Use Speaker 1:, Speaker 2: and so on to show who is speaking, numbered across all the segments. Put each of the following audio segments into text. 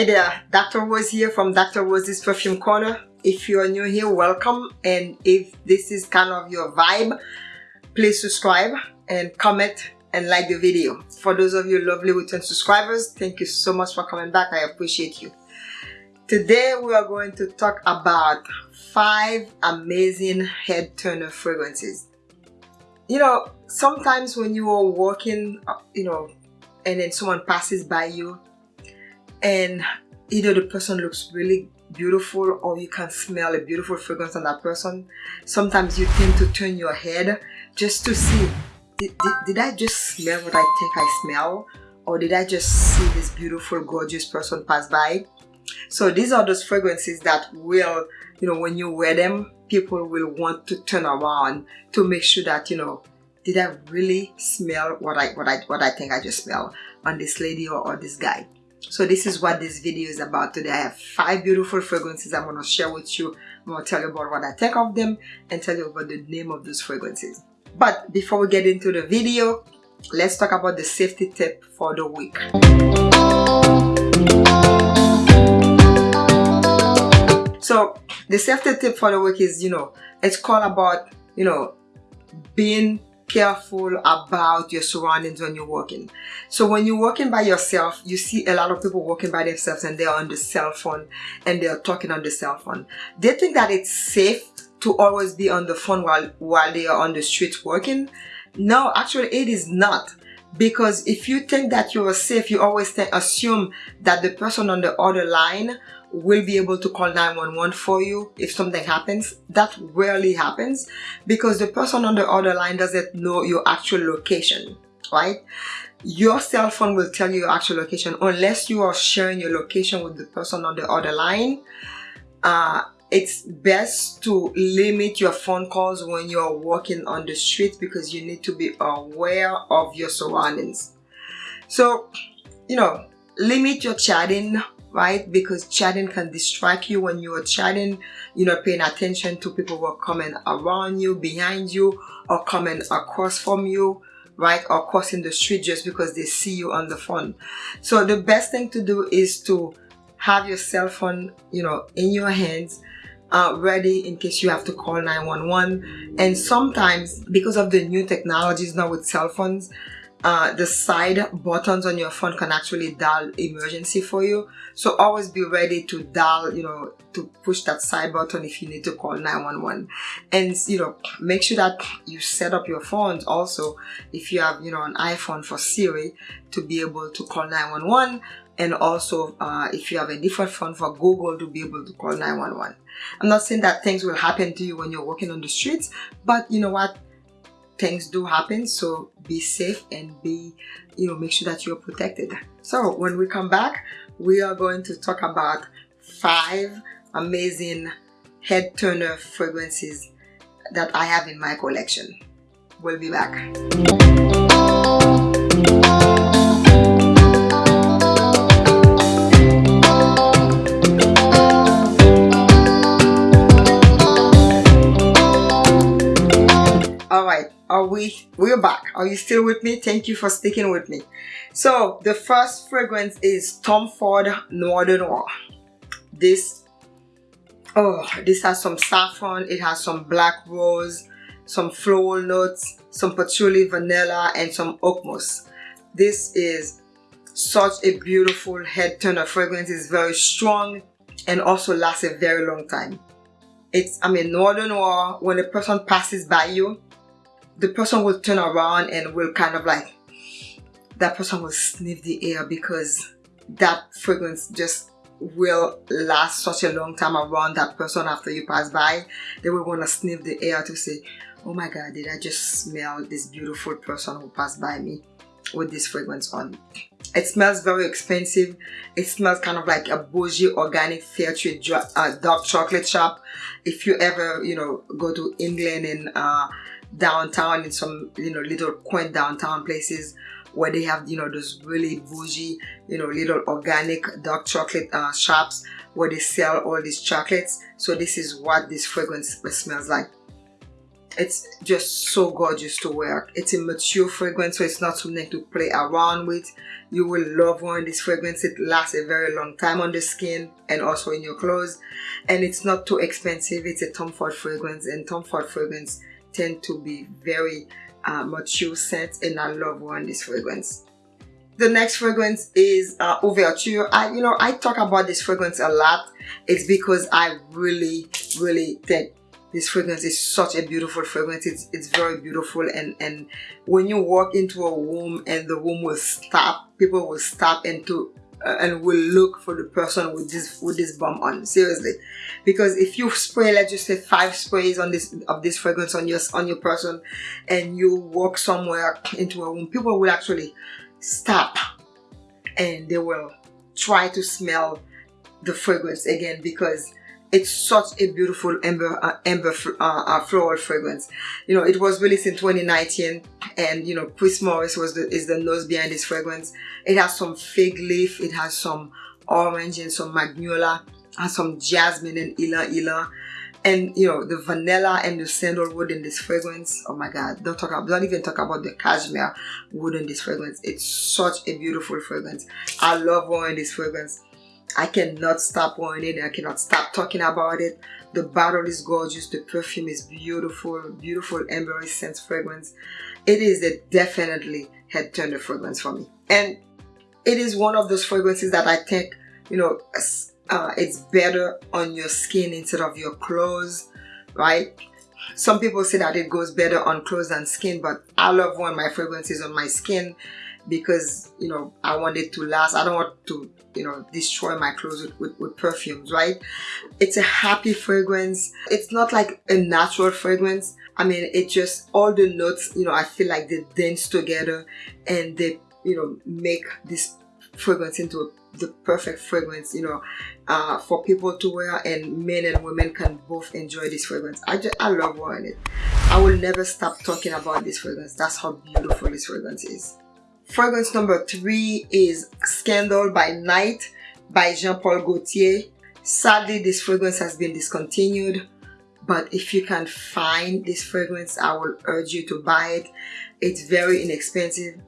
Speaker 1: Hey there, Dr. Rose here from Dr. Rose's Perfume Corner. If you are new here, welcome. And if this is kind of your vibe, please subscribe and comment and like the video. For those of you lovely return subscribers, thank you so much for coming back. I appreciate you. Today we are going to talk about five amazing head turner fragrances. You know, sometimes when you are walking, uh, you know, and then someone passes by you and either the person looks really beautiful or you can smell a beautiful fragrance on that person. Sometimes you tend to turn your head just to see did, did, did, I just smell what I think I smell? Or did I just see this beautiful gorgeous person pass by? So these are those fragrances that will you know when you wear them people will want to turn around to make sure that you know did I really smell what I what I what I think I just smell on this lady or, or this guy so this is what this video is about today. I have five beautiful fragrances I'm going to share with you. I'm going to tell you about what I think of them and tell you about the name of those fragrances. But before we get into the video, let's talk about the safety tip for the week. So the safety tip for the week is, you know, it's called about, you know, being careful about your surroundings when you're walking. So when you're walking by yourself, you see a lot of people walking by themselves and they're on the cell phone and they're talking on the cell phone. They think that it's safe to always be on the phone while, while they are on the street working. No, actually it is not because if you think that you are safe, you always assume that the person on the other line will be able to call 911 for you if something happens. That rarely happens because the person on the other line doesn't know your actual location, right? Your cell phone will tell you your actual location unless you are sharing your location with the person on the other line. Uh, it's best to limit your phone calls when you're walking on the street because you need to be aware of your surroundings. So, you know, limit your chatting right? Because chatting can distract you when you are chatting, you're not paying attention to people who are coming around you, behind you, or coming across from you, right? Or crossing the street just because they see you on the phone. So the best thing to do is to have your cell phone, you know, in your hands, uh, ready in case you have to call 911. And sometimes because of the new technologies now with cell phones, uh, the side buttons on your phone can actually dial emergency for you. So always be ready to dial you know to push that side button if you need to call 911 and you know make sure that you set up your phones also if you have you know an iPhone for Siri to be able to call 911 and also uh, if you have a different phone for Google to be able to call 911 I'm not saying that things will happen to you when you're walking on the streets but you know what things do happen so be safe and be you know make sure that you're protected. So when we come back we are going to talk about five amazing head turner fragrances that I have in my collection. We'll be back we we're back. Are you still with me? Thank you for sticking with me. So the first fragrance is tom ford noir de noir. This oh this has some saffron it has some black rose some floral notes some patchouli vanilla and some oak moss this is such a beautiful head turner. Fragrance it's very strong and also lasts a very long time. It's i mean noir de noir when a person passes by you the person will turn around and will kind of like that person will sniff the air because that fragrance just will last such a long time around that person after you pass by. They will want to sniff the air to say oh my god did I just smell this beautiful person who passed by me with this fragrance on it smells very expensive. It smells kind of like a bougie organic fair trade uh, dark chocolate shop. If you ever you know go to England and uh, downtown in some you know little quaint downtown places where they have you know those really bougie you know little organic dark chocolate uh, shops where they sell all these chocolates so this is what this fragrance smells like it's just so gorgeous to wear. It's a mature fragrance, so it's not something to play around with. You will love wearing this fragrance. It lasts a very long time on the skin and also in your clothes. And it's not too expensive. It's a Tom Ford fragrance and Tom Ford fragrance tend to be very uh, mature scents and I love wearing this fragrance. The next fragrance is uh, Ouverture. I, you know, I talk about this fragrance a lot. It's because I really, really think this fragrance is such a beautiful fragrance it's, it's very beautiful and and when you walk into a room and the room will stop people will stop and to and will look for the person with this with this bomb on seriously. Because if you spray let's just say five sprays on this of this fragrance on your on your person and you walk somewhere into a room people will actually stop and they will try to smell the fragrance again because it's such a beautiful amber uh, amber uh, uh, floral fragrance. You know it was released in 2019 and you know Chris Morris was the is the nose behind this fragrance. It has some fig leaf it has some orange and some magnolia has some jasmine and ylang ylang and you know the vanilla and the sandalwood in this fragrance oh my god don't talk about don't even talk about the cashmere wood in this fragrance. It's such a beautiful fragrance. I love wearing this fragrance I cannot stop wearing it. I cannot stop talking about it. The bottle is gorgeous. The perfume is beautiful. Beautiful amber scent fragrance. It is a definitely head turner fragrance for me. And it is one of those fragrances that I think, you know, uh, it's better on your skin instead of your clothes, right? Some people say that it goes better on clothes than skin, but I love when my fragrance is on my skin because you know I want it to last. I don't want to you know destroy my clothes with, with, with, perfumes right? It's a happy fragrance. It's not like a natural fragrance. I mean it just all the notes you know I feel like they dance together and they you know make this fragrance into the perfect fragrance you know uh, for people to wear and men and women can both enjoy this fragrance. I just I love wearing it. I will never stop talking about this fragrance. That's how beautiful this fragrance is Fragrance number three is Scandal by Night by Jean-Paul Gaultier. Sadly, this fragrance has been discontinued, but if you can find this fragrance, I will urge you to buy it. It's very inexpensive.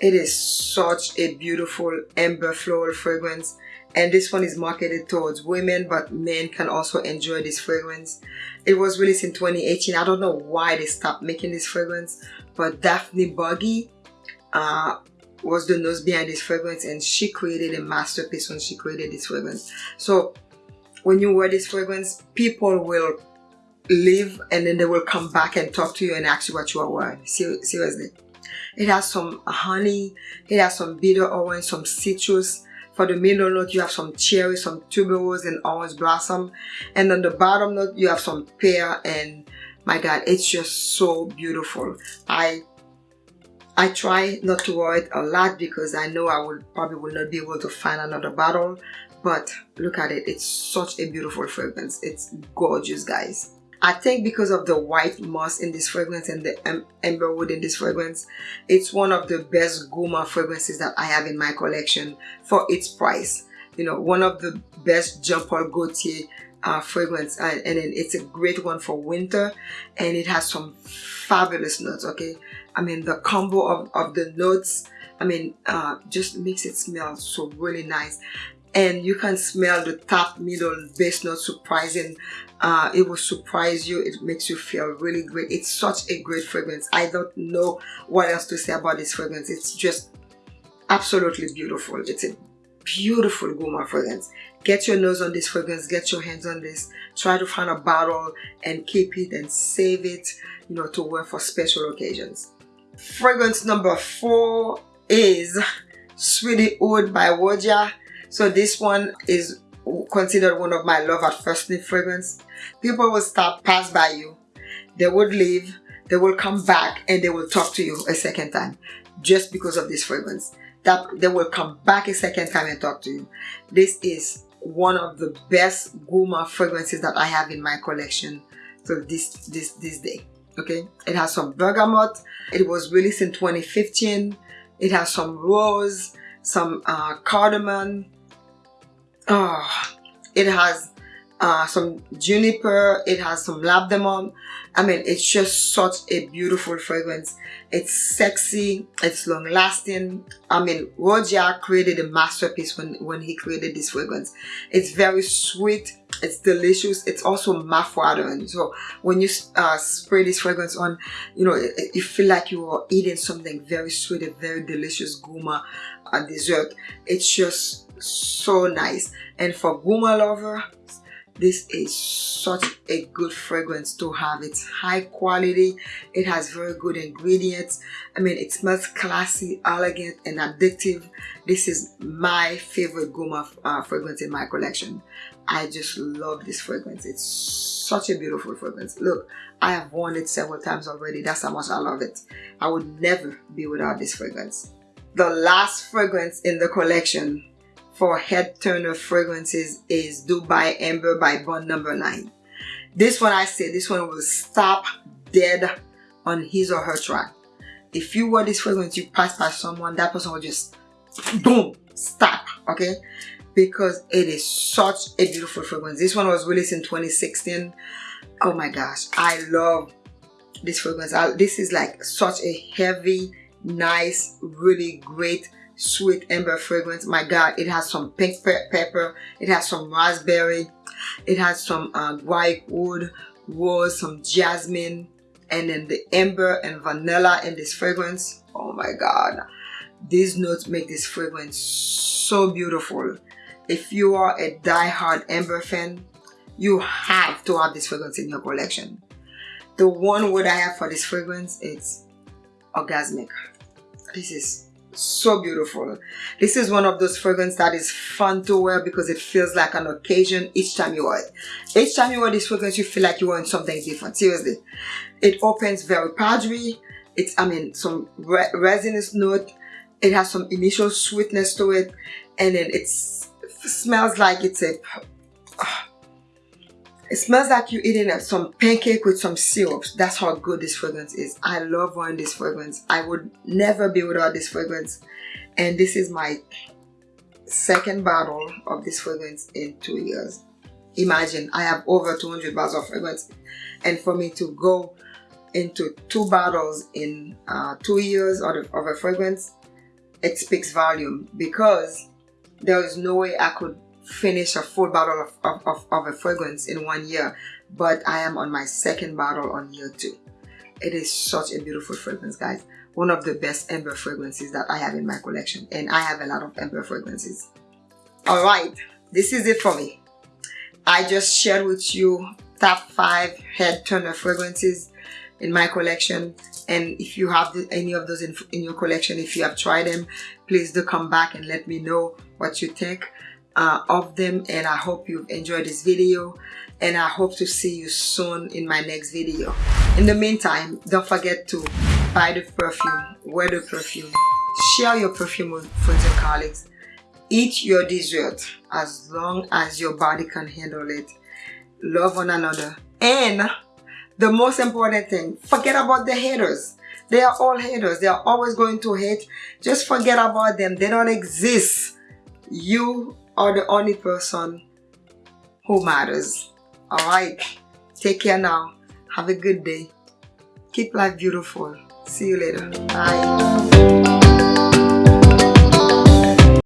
Speaker 1: It is such a beautiful amber floral fragrance and this one is marketed towards women but men can also enjoy this fragrance it was released in 2018 i don't know why they stopped making this fragrance but daphne Bugey uh, was the nose behind this fragrance and she created a masterpiece when she created this fragrance. So when you wear this fragrance, people will leave and then they will come back and talk to you and ask you what you are wearing. Seriously. It has some honey, it has some bitter orange, some citrus. For the middle note, you have some cherry, some tuberose and orange blossom. And on the bottom note, you have some pear and my God, it's just so beautiful. I I try not to wear it a lot because I know I will probably will not be able to find another bottle but look at it. It's such a beautiful fragrance. It's gorgeous guys. I think because of the white moss in this fragrance and the amber wood in this fragrance it's one of the best Gourmand fragrances that I have in my collection for its price you know one of the best Jean Paul Gaultier uh, fragrance. And, and it's a great one for winter and it has some fabulous notes okay? I mean the combo of, of the notes I mean uh, just makes it smell so really nice. And you can smell the top middle base note surprising uh, it will surprise you. It makes you feel really great. It's such a great fragrance. I don't know what else to say about this fragrance. It's just absolutely beautiful. It's a beautiful Gourmand fragrance. Get your nose on this fragrance get your hands on this. Try to find a bottle and keep it and save it you know to wear for special occasions. Fragrance number four is Sweetie Oud by Roja. So this one is considered one of my love at first sniff fragrance. People will stop pass by you. They would leave they will come back and they will talk to you a second time just because of this fragrance that they will come back a second time and talk to you. This is one of the best Gourmand fragrances that I have in my collection. So this this this day okay? It has some bergamot. It was released in 2015 it has some rose some uh, cardamom. Oh it has uh, some juniper, it has some labdanum. I mean, it's just such a beautiful fragrance. It's sexy, it's long lasting. I mean, Roja created a masterpiece when, when he created this fragrance. It's very sweet, it's delicious, it's also mouth-watering. So when you uh, spray this fragrance on, you know, you feel like you are eating something very sweet, a very delicious gourmet uh, dessert. It's just so nice. And for gourmet lover, this is such a good fragrance to have. It's high quality. It has very good ingredients. I mean it smells classy elegant and addictive. This is my favorite gourmet uh, fragrance in my collection. I just love this fragrance. It's such a beautiful fragrance. Look i have worn it several times already. That's how much i love it. I would never be without this fragrance. The last fragrance in the collection for head turner fragrances is Dubai Amber by Bond Number 9. This one I say, this one will stop dead on his or her track. If you wear this fragrance, you pass by someone, that person will just boom, stop, okay? Because it is such a beautiful fragrance. This one was released in 2016. Oh my gosh, I love this fragrance. I, this is like such a heavy, nice, really great sweet amber fragrance. My god it has some pink pepper it has some raspberry it has some um, white wood rose some jasmine and then the amber and vanilla in this fragrance. Oh my god. These notes make this fragrance so beautiful. If you are a die-hard amber fan you have to have this fragrance in your collection. The one word i have for this fragrance is orgasmic. This is so beautiful. This is one of those fragrances that is fun to wear because it feels like an occasion each time you wear it. Each time you wear this fragrance you feel like you're wearing something different. Seriously. It opens very powdery. It's i mean some re resinous note. It has some initial sweetness to it. And then it smells like it's a it smells like you're eating some pancake with some syrups. That's how good this fragrance is. I love wearing this fragrance. I would never be without this fragrance. And this is my second bottle of this fragrance in two years. Imagine, I have over 200 bottles of fragrance. And for me to go into two bottles in uh, two years of, of a fragrance, it speaks volume because there is no way I could finish a full bottle of, of, of, of a fragrance in one year but I am on my second bottle on year two. It is such a beautiful fragrance guys. One of the best amber fragrances that I have in my collection and I have a lot of amber fragrances. Alright, this is it for me. I just shared with you top 5 head turner fragrances in my collection and if you have the, any of those in, in your collection if you have tried them please do come back and let me know what you think uh, of them and I hope you've enjoyed this video and I hope to see you soon in my next video. In the meantime, don't forget to buy the perfume, wear the perfume, share your perfume with friends and colleagues, eat your dessert as long as your body can handle it, love one another, and the most important thing, forget about the haters. They are all haters. They are always going to hate. Just forget about them. They don't exist. You are the only person who matters. Alright, take care now. Have a good day. Keep life beautiful. See you later. Bye.